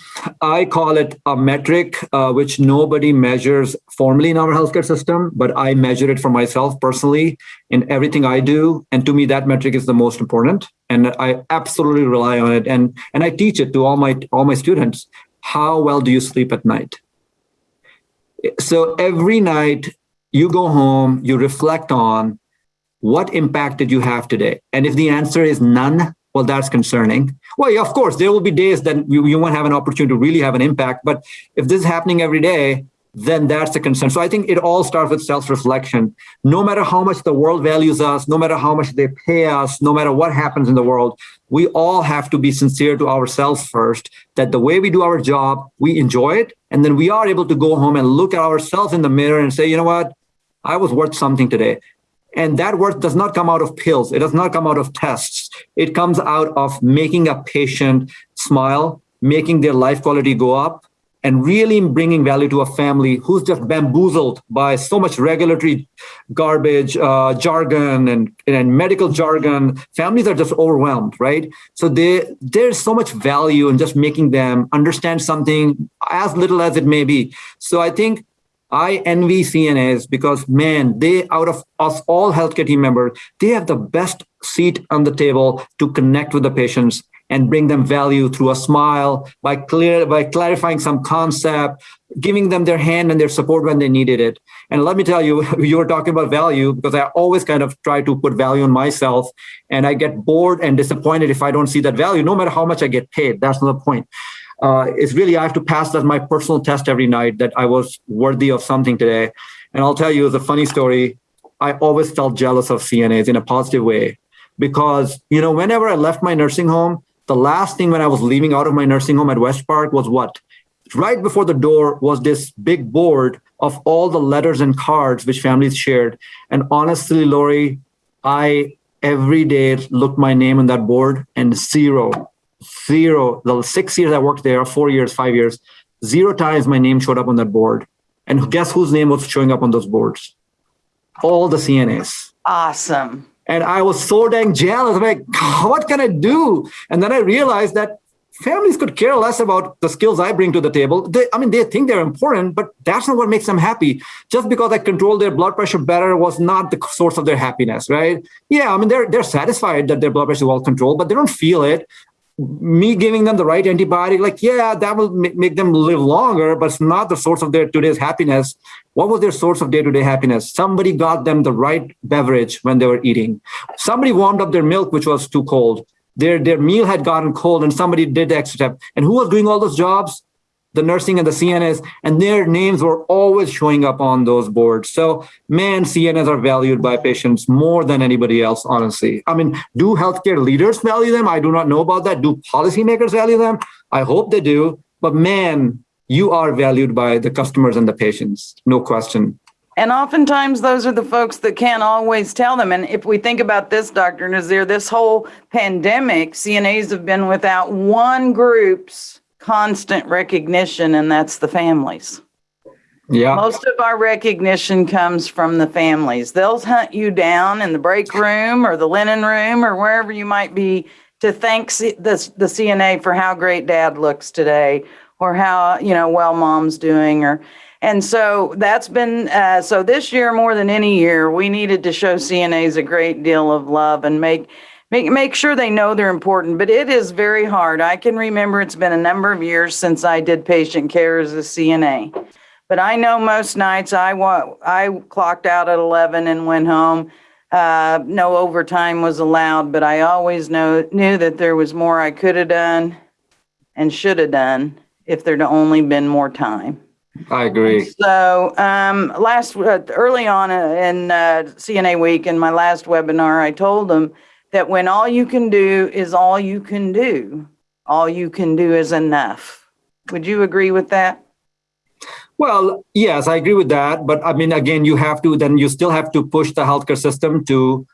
I call it a metric, uh, which nobody measures formally in our healthcare system, but I measure it for myself personally in everything I do. And to me, that metric is the most important. And I absolutely rely on it. And, and I teach it to all my, all my students. How well do you sleep at night? So every night you go home, you reflect on what impact did you have today? And if the answer is none, well, that's concerning. Well, yeah, of course, there will be days that you, you won't have an opportunity to really have an impact. But if this is happening every day, then that's a concern. So I think it all starts with self-reflection. No matter how much the world values us, no matter how much they pay us, no matter what happens in the world, we all have to be sincere to ourselves first, that the way we do our job, we enjoy it. And then we are able to go home and look at ourselves in the mirror and say, you know what? I was worth something today. And that worth does not come out of pills. It does not come out of tests. It comes out of making a patient smile, making their life quality go up, and really bringing value to a family who's just bamboozled by so much regulatory garbage, uh, jargon, and, and medical jargon. Families are just overwhelmed, right? So they, there's so much value in just making them understand something as little as it may be. So I think I envy CNAs because man, they out of us all healthcare team members, they have the best seat on the table to connect with the patients and bring them value through a smile by clear by clarifying some concept, giving them their hand and their support when they needed it. And let me tell you, you were talking about value because I always kind of try to put value on myself, and I get bored and disappointed if I don't see that value, no matter how much I get paid. That's not the point uh, it's really I have to pass that my personal test every night that I was worthy of something today. And I'll tell you the funny story. I always felt jealous of CNAs in a positive way because, you know, whenever I left my nursing home, the last thing when I was leaving out of my nursing home at West Park was what? Right before the door was this big board of all the letters and cards which families shared. And honestly, Lori, I every day looked my name on that board and zero, zero, the six years I worked there, four years, five years, zero times my name showed up on that board. And guess whose name was showing up on those boards? All the CNAs. Awesome. And I was so dang jealous. I'm like, what can I do? And then I realized that families could care less about the skills I bring to the table. They, I mean, they think they're important, but that's not what makes them happy. Just because I control their blood pressure better was not the source of their happiness, right? Yeah, I mean, they're they're satisfied that their blood pressure is well controlled, but they don't feel it. Me giving them the right antibiotic, like, yeah, that will make them live longer, but it's not the source of their today's happiness. What was their source of day-to-day happiness? Somebody got them the right beverage when they were eating. Somebody warmed up their milk, which was too cold their their meal had gotten cold and somebody did the extra step. And who was doing all those jobs? The nursing and the CNAs, and their names were always showing up on those boards. So, man, CNAs are valued by patients more than anybody else, honestly. I mean, do healthcare leaders value them? I do not know about that. Do policymakers value them? I hope they do. But man, you are valued by the customers and the patients, no question. And oftentimes those are the folks that can't always tell them. And if we think about this, Dr. Nazir, this whole pandemic, CNAs have been without one group's constant recognition, and that's the families. Yeah. Most of our recognition comes from the families. They'll hunt you down in the break room or the linen room or wherever you might be to thank the, the CNA for how great dad looks today or how, you know, well mom's doing or and so that's been, uh, so this year more than any year, we needed to show CNAs a great deal of love and make, make, make sure they know they're important. But it is very hard. I can remember it's been a number of years since I did patient care as a CNA. But I know most nights I, wa- I clocked out at 11 and went home. Uh, no overtime was allowed, but I always know, knew that there was more I could have done and should have done if there'd only been more time. I agree. So um, last uh, early on in uh, CNA week in my last webinar, I told them that when all you can do is all you can do, all you can do is enough. Would you agree with that? Well, yes, I agree with that. But I mean, again, you have to then you still have to push the healthcare system to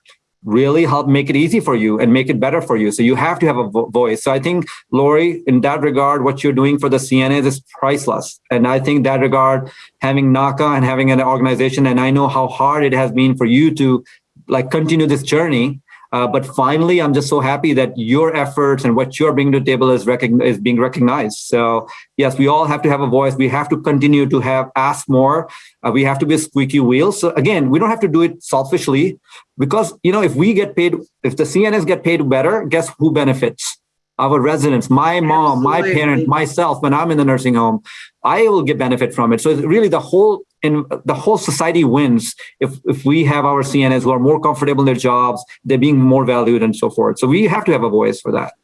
really help make it easy for you and make it better for you. So you have to have a vo- voice. So I think, Lori, in that regard, what you're doing for the CNAs is priceless. And I think that regard, having NAHCA and having an organization, and I know how hard it has been for you to like continue this journey uh, but finally, I'm just so happy that your efforts and what you're bringing to the table is, is being recognized. So yes, we all have to have a voice. We have to continue to have ask more. Uh, we have to be a squeaky wheel. So again, we don't have to do it selfishly because you know if we get paid, if the CNS get paid better, guess who benefits? Our residents, my mom, Absolutely. my parent, myself. When I'm in the nursing home, I will get benefit from it. So really, the whole and the whole society wins if if we have our CNAs who are more comfortable in their jobs, they're being more valued and so forth. So we have to have a voice for that.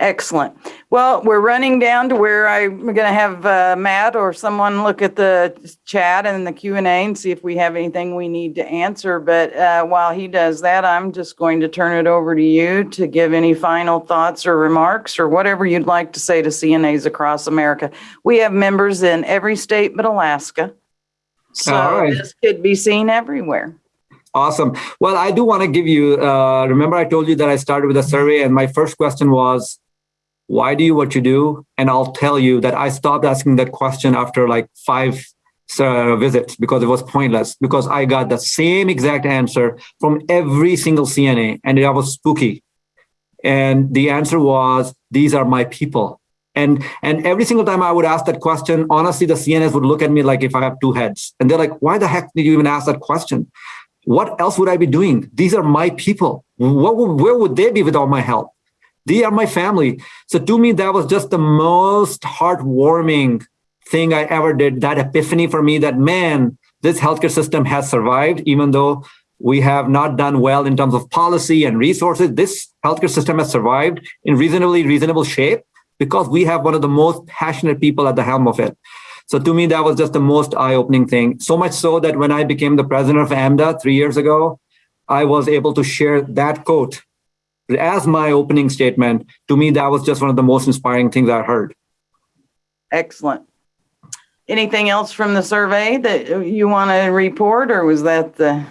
Excellent. Well, we're running down to where I'm going to have uh, Matt or someone look at the chat and the Q and A and see if we have anything we need to answer. But uh, while he does that, I'm just going to turn it over to you to give any final thoughts or remarks or whatever you'd like to say to CNAs across America. We have members in every state but Alaska, so right. this could be seen everywhere. Awesome. Well, I do want to give you, uh, remember I told you that I started with a survey and my first question was, why do you what you do? And I'll tell you that I stopped asking that question after like five uh, visits because it was pointless because I got the same exact answer from every single CNA and it was spooky. And the answer was, these are my people. And, and every single time I would ask that question, honestly, the CNS would look at me like if I have two heads. And they're like, why the heck did you even ask that question? What else would I be doing? These are my people. What, where would they be without my help? They are my family. So to me, that was just the most heartwarming thing I ever did. That epiphany for me that, man, this healthcare system has survived, even though we have not done well in terms of policy and resources. This healthcare system has survived in reasonably reasonable shape because we have one of the most passionate people at the helm of it. So to me, that was just the most eye-opening thing. So much so that when I became the president of AMDA three years ago, I was able to share that quote as my opening statement. To me, that was just one of the most inspiring things I heard. Excellent. Anything else from the survey that you want to report, or was that the?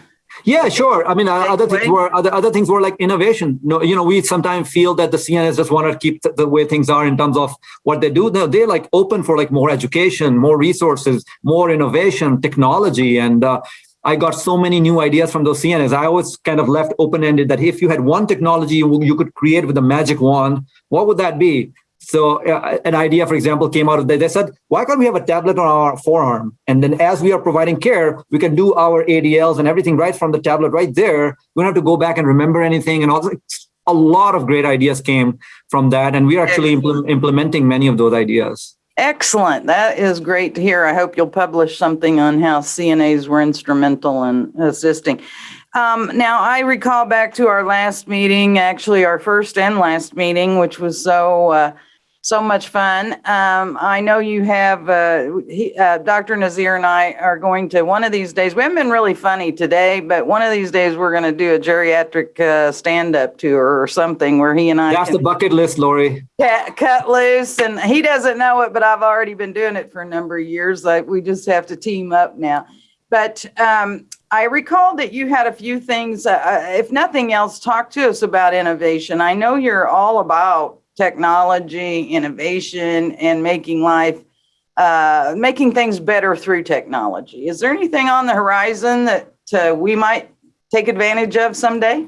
Yeah, sure. I mean, uh, other things were other other things were like innovation. No, you know, we sometimes feel that the CNS just want to keep the, the way things are in terms of what they do. No, they're like open for like more education, more resources, more innovation, technology, and uh, I got so many new ideas from those CNAs. I always kind of left open ended that if you had one technology you, you could create with a magic wand, what would that be? So uh, an idea, for example, came out of that. They said, why can't we have a tablet on our forearm? And then as we are providing care, we can do our ADLs and everything right from the tablet right there. We don't have to go back and remember anything. And also a lot of great ideas came from that. And we are actually implement, implementing many of those ideas. Excellent. That is great to hear. I hope you'll publish something on how CNAs were instrumental in assisting. Um, now, I recall back to our last meeting, actually our first and last meeting, which was so uh, so much fun. Um, I know you have uh, he, uh, Dr. Nazir and I are going to one of these days. We haven't been really funny today, but one of these days we're going to do a geriatric uh, stand-up tour or something where he and I That's the bucket list, Lori. cut, cut loose and he doesn't know it but i've already been doing it for a number of years like we just have to team up now but um, i recall that you had a few things uh, uh, if nothing else talk to us about innovation i know you're all about technology innovation and making life uh, making things better through technology is there anything on the horizon that uh, we might take advantage of someday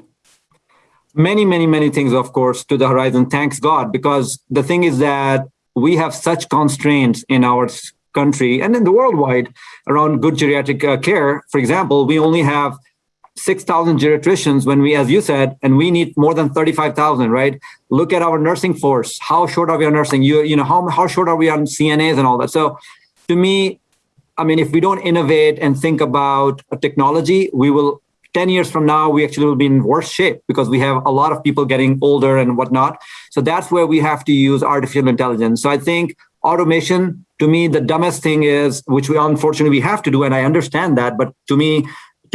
many, many, many things, of course, to the horizon. Thanks God, because the thing is that we have such constraints in our country and in the worldwide around good geriatric uh, care. For example, we only have 6,000 geriatricians when we, as you said, and we need more than 35,000, right? Look at our nursing force. How short are we on nursing? You, you know, how, how short are we on CNAs and all that? So to me, I mean, if we don't innovate and think about a technology, we will 10 years from now, we actually will be in worse shape because we have a lot of people getting older and whatnot. So that's where we have to use artificial intelligence. So I think automation, to me, the dumbest thing is, which we unfortunately we have to do, and I understand that, but to me,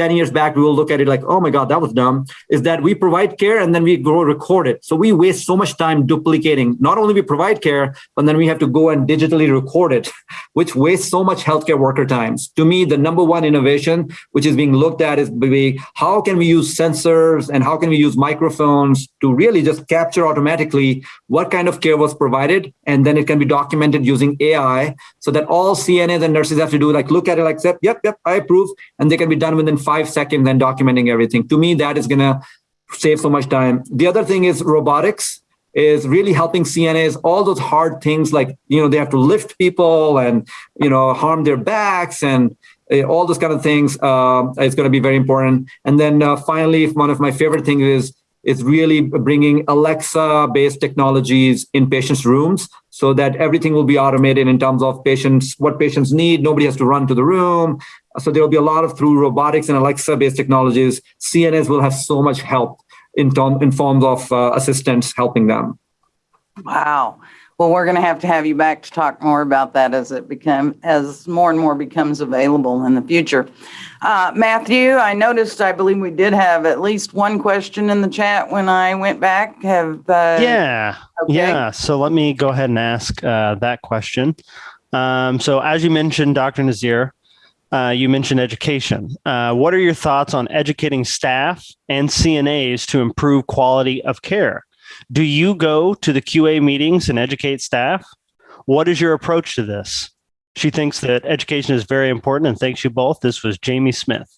10 years back, we will look at it like, oh my God, that was dumb, is that we provide care and then we go record it. So we waste so much time duplicating. Not only we provide care, but then we have to go and digitally record it, which wastes so much healthcare worker times. To me, the number one innovation, which is being looked at is how can we use sensors and how can we use microphones to really just capture automatically what kind of care was provided. And then it can be documented using AI so that all CNAs and nurses have to do like, look at it like, yep, yep, I approve. And they can be done within five seconds and documenting everything. To me, that is going to save so much time. The other thing is robotics is really helping CNAs, all those hard things like, you know, they have to lift people and, you know, harm their backs and uh, all those kind of things. Uh, it's going to be very important. And then uh, finally, one of my favorite things is, is really bringing Alexa-based technologies in patients' rooms so that everything will be automated in terms of patients, what patients need. Nobody has to run to the room. So there will be a lot of through robotics and Alexa-based technologies. CNS will have so much help in, term, in forms of uh, assistants helping them. Wow. Well, we're going to have to have you back to talk more about that as it become as more and more becomes available in the future. Uh, Matthew, I noticed. I believe we did have at least one question in the chat when I went back. Have uh, Yeah. okay. Yeah. So let me go ahead and ask uh, that question. Um, so, as you mentioned, Dr. Nazir, uh, you mentioned education. Uh, what are your thoughts on educating staff and CNAs to improve quality of care? Do you go to the QA meetings and educate staff? What is your approach to this? She thinks that education is very important and thanks you both. This was Jamie Smith.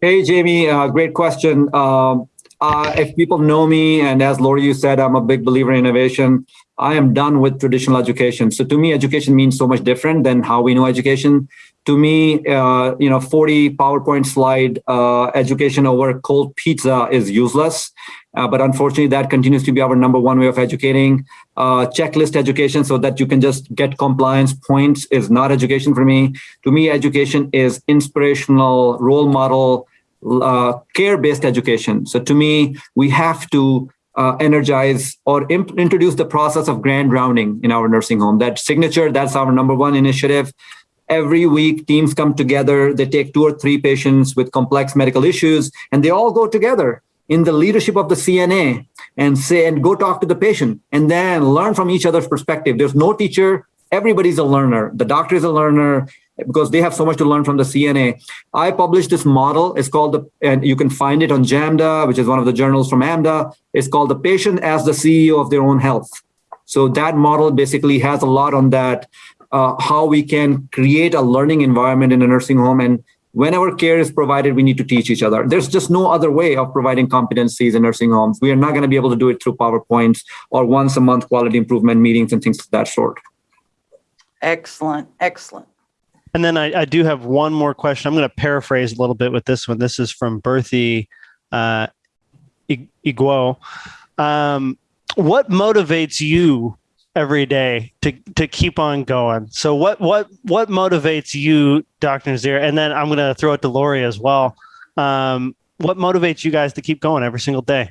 Hey, Jamie, uh, great question. Um, uh, if people know me, and as Lori, you said, I'm a big believer in innovation. I am done with traditional education. So to me, education means so much different than how we know education. To me, uh, you know, 40 PowerPoint slide uh, education over cold pizza is useless. Uh, but unfortunately, that continues to be our number one way of educating. Uh, checklist education so that you can just get compliance points is not education for me. To me, education is inspirational, role model, uh, care-based education. So to me, we have to uh, energize or introduce the process of grand rounding in our nursing home. That signature, that's our number one initiative. Every week, teams come together. They take two or three patients with complex medical issues, and they all go together in the leadership of the CNA and say, and go talk to the patient and then learn from each other's perspective. There's no teacher, everybody's a learner. The doctor is a learner because they have so much to learn from the CNA. I published this model. It's called the, and you can find it on JAMDA, which is one of the journals from AMDA. It's called the patient as the CEO of their own health. So that model basically has a lot on that, uh, how we can create a learning environment in a nursing home. And whenever care is provided, we need to teach each other. There's just no other way of providing competencies in nursing homes. We are not going to be able to do it through PowerPoints or once a month quality improvement meetings and things of that sort. Excellent, excellent. And then I, I do have one more question. I'm going to paraphrase a little bit with this one. This is from Berthy uh, Iguo. Um, what motivates you every day to to keep on going? So what what what motivates you, Dr. Nazir? And then I'm going to throw it to Lori as well. Um, what motivates you guys to keep going every single day?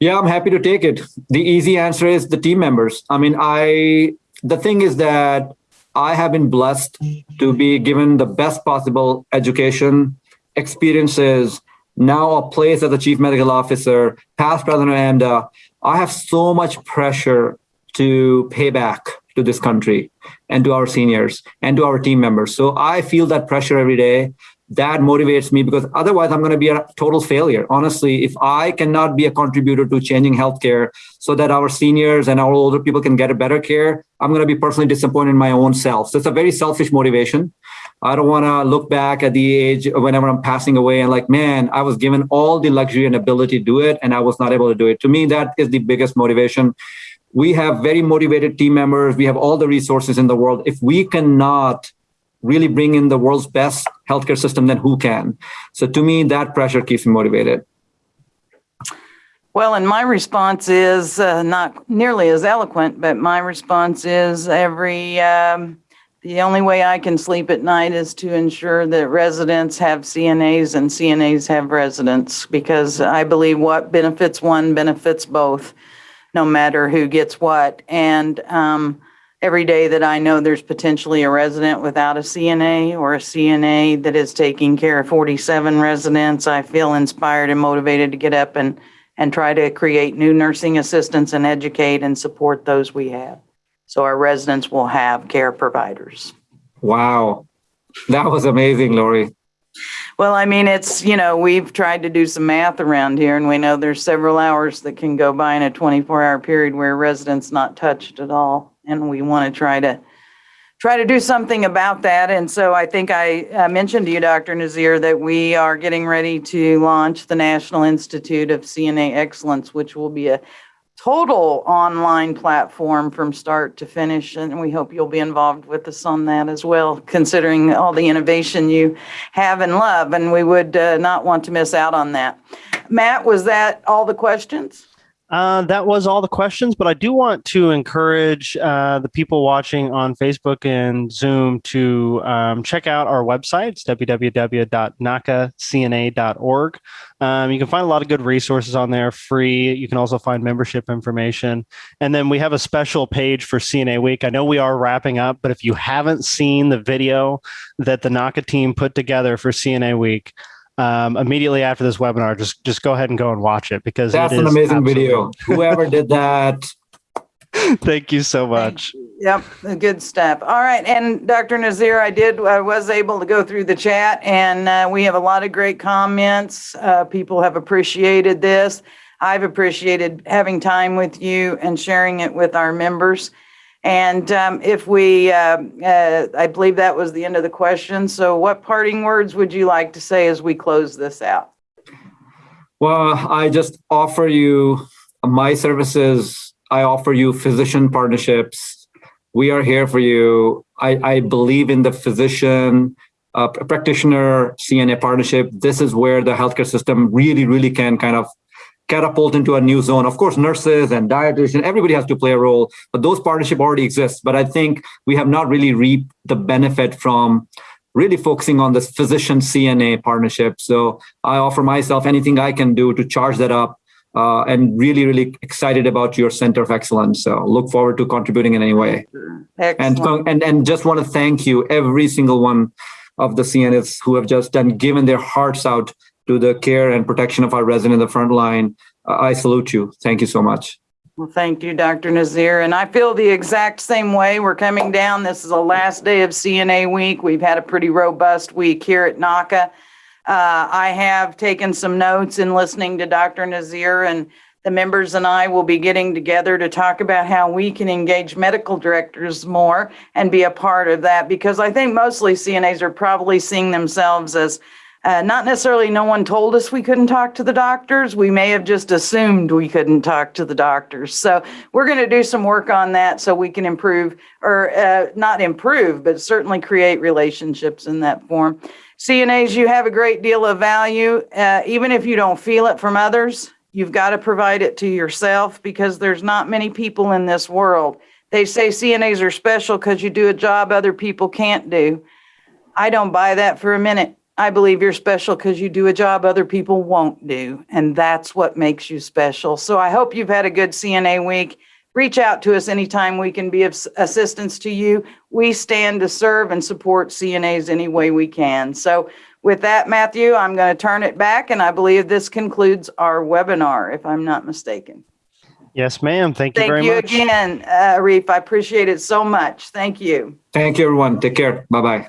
Yeah, I'm happy to take it. The easy answer is the team members. I mean, I the thing is that I have been blessed to be given the best possible education, experiences, now a place as a chief medical officer, past president of AMDA. I have so much pressure to pay back to this country and to our seniors and to our team members. So I feel that pressure every day that motivates me because otherwise I'm going to be a total failure. Honestly, if I cannot be a contributor to changing healthcare so that our seniors and our older people can get a better care, I'm going to be personally disappointed in my own self. So it's a very selfish motivation. I don't want to look back at the age whenever I'm passing away and like, man, I was given all the luxury and ability to do it and I was not able to do it. To me, that is the biggest motivation. We have very motivated team members. We have all the resources in the world. If we cannot really bring in the world's best healthcare system, then who can? So to me, that pressure keeps me motivated. Well, and my response is uh, not nearly as eloquent, but my response is every, um, the only way I can sleep at night is to ensure that residents have CNAs and CNAs have residents because I believe what benefits one benefits both, no matter who gets what. And um, every day that I know there's potentially a resident without a CNA or a CNA that is taking care of 47 residents, I feel inspired and motivated to get up and, and try to create new nursing assistants and educate and support those we have. So our residents will have care providers. Wow. That was amazing, Lori. Well, I mean, it's, you know, we've tried to do some math around here and we know there's several hours that can go by in a 24 hour period where a resident's not touched at all and we want to try to try to do something about that. And so I think I uh, mentioned to you, Dr. Nazir, that we are getting ready to launch the National Institute of CNA Excellence, which will be a total online platform from start to finish. And we hope you'll be involved with us on that as well, considering all the innovation you have and love. And we would uh, not want to miss out on that. Matt, was that all the questions? Uh, that was all the questions, but I do want to encourage uh, the people watching on Facebook and Zoom to um, check out our website. Www.nahcacna.org. Um, you can find a lot of good resources on there, free. You can also find membership information. And then we have a special page for CNA Week. I know we are wrapping up, but if you haven't seen the video that the NAHCA team put together for CNA Week, um, immediately after this webinar, just just go ahead and go and watch it because that's an amazing video. Whoever did that. Thank you so much. Yep, good stuff. All right, and Dr. Nazir, I did, I was able to go through the chat, and uh, we have a lot of great comments. Uh, people have appreciated this. I've appreciated having time with you and sharing it with our members. And um, if we, uh, uh, I believe that was the end of the question. So what parting words would you like to say as we close this out? Well, I just offer you my services. I offer you physician partnerships. We are here for you. I, I believe in the physician uh, practitioner CNA partnership. This is where the healthcare system really, really can kind of catapult into a new zone. Of course, nurses and dietitians, everybody has to play a role, but those partnership already exists. But I think we have not really reaped the benefit from really focusing on this physician CNA partnership. So I offer myself anything I can do to charge that up uh, and really, really excited about your Center of Excellence. So look forward to contributing in any way. And, and, and just want to thank you, every single one of the CNAs who have just done, given their hearts out to the care and protection of our resident in the front line. Uh, I salute you. Thank you so much. Well, thank you, Dr. Nazir. And I feel the exact same way. We're coming down. This is the last day of CNA week. We've had a pretty robust week here at NAHCA. Uh, I have taken some notes in listening to Dr. Nazir and the members and I will be getting together to talk about how we can engage medical directors more and be a part of that because I think mostly CNAs are probably seeing themselves as uh, not necessarily no one told us we couldn't talk to the doctors. We may have just assumed we couldn't talk to the doctors. So we're going to do some work on that so we can improve or uh, not improve, but certainly create relationships in that form. CNAs, you have a great deal of value. Uh, even if you don't feel it from others, you've got to provide it to yourself because there's not many people in this world. They say CNAs are special because you do a job other people can't do. I don't buy that for a minute. I believe you're special because you do a job other people won't do. And that's what makes you special. So I hope you've had a good CNA week. Reach out to us anytime we can be of assistance to you. We stand to serve and support CNAs any way we can. So with that, Matthew, I'm going to turn it back and I believe this concludes our webinar, if I'm not mistaken. Yes, ma'am. Thank you Thank very you much. Thank you again, uh, Arif. I appreciate it so much. Thank you. Thank you, everyone. Take care. Bye bye.